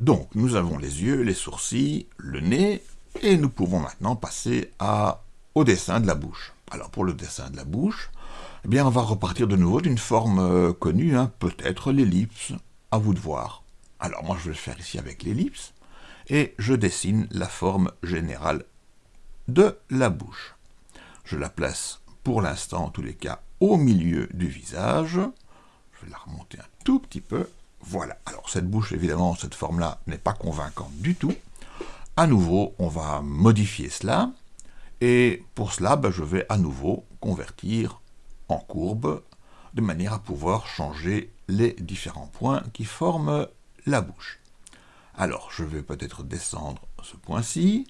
Donc, nous avons les yeux, les sourcils, le nez, et nous pouvons maintenant passer au dessin de la bouche. Alors, pour le dessin de la bouche, eh bien, on va repartir de nouveau d'une forme euh, connue, hein, peut-être l'ellipse, à vous de voir. Alors, moi, je vais le faire ici avec l'ellipse, et je dessine la forme générale de la bouche. Je la place, pour l'instant, en tous les cas, au milieu du visage. Je vais la remonter un tout petit peu, voilà, alors cette bouche, évidemment, cette forme-là n'est pas convaincante du tout. À nouveau, on va modifier cela, et pour cela, ben, je vais à nouveau convertir en courbe, de manière à pouvoir changer les différents points qui forment la bouche. Alors, je vais peut-être descendre ce point-ci,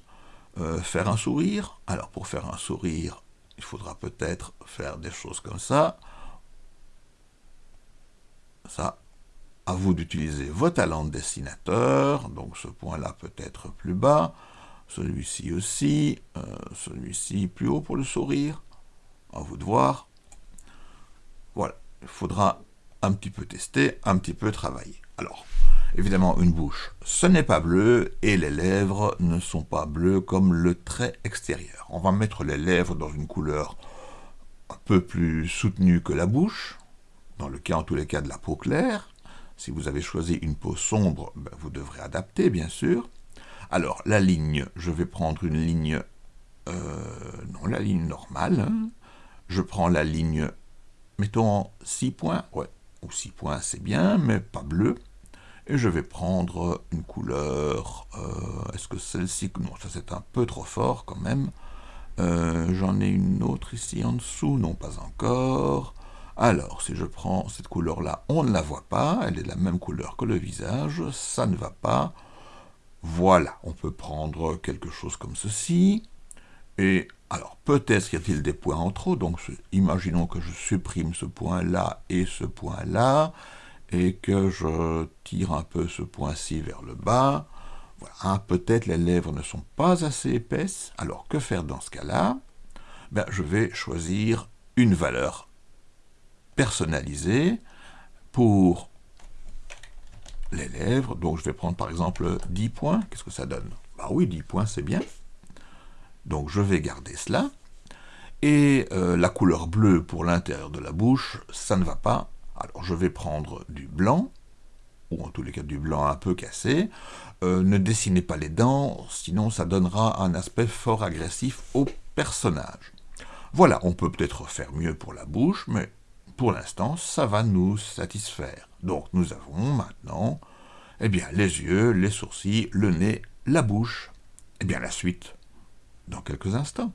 euh, faire un sourire. Alors, pour faire un sourire, il faudra peut-être faire des choses comme ça. Ça, à vous d'utiliser vos talents de dessinateur, donc ce point-là peut être plus bas, celui-ci aussi, euh, celui-ci plus haut pour le sourire, à vous de voir. Voilà, il faudra un petit peu tester, un petit peu travailler. Alors, évidemment, une bouche, ce n'est pas bleu, et les lèvres ne sont pas bleues comme le trait extérieur. On va mettre les lèvres dans une couleur un peu plus soutenue que la bouche, dans le cas en tous les cas de la peau claire, si vous avez choisi une peau sombre, ben, vous devrez adapter, bien sûr. Alors, la ligne, je vais prendre une ligne... Euh, non, la ligne normale. Hein. Je prends la ligne, mettons 6 points. Ouais, ou 6 points, c'est bien, mais pas bleu. Et je vais prendre une couleur... Euh, est-ce que celle-ci... Non, ça c'est un peu trop fort quand même. Euh, j'en ai une autre ici en dessous. Non, pas encore. Alors, si je prends cette couleur-là, on ne la voit pas, elle est de la même couleur que le visage, ça ne va pas. Voilà, on peut prendre quelque chose comme ceci, et alors peut-être y a-t-il des points en trop, donc imaginons que je supprime ce point-là et ce point-là, et que je tire un peu ce point-ci vers le bas. Voilà, hein, peut-être les lèvres ne sont pas assez épaisses, alors que faire dans ce cas-là? Ben, Je vais choisir une valeur personnalisé pour les lèvres. Donc je vais prendre par exemple 10 points. Qu'est-ce que ça donne? Bah oui, 10 points, c'est bien. Donc je vais garder cela. Et euh, la couleur bleue pour l'intérieur de la bouche, ça ne va pas. Alors je vais prendre du blanc, ou en tous les cas du blanc un peu cassé. Euh, ne dessinez pas les dents, sinon ça donnera un aspect fort agressif au personnage. Voilà, on peut peut-être faire mieux pour la bouche, mais pour l'instant, ça va nous satisfaire. Donc nous avons maintenant eh bien, les yeux, les sourcils, le nez, la bouche. Eh bien la suite, dans quelques instants.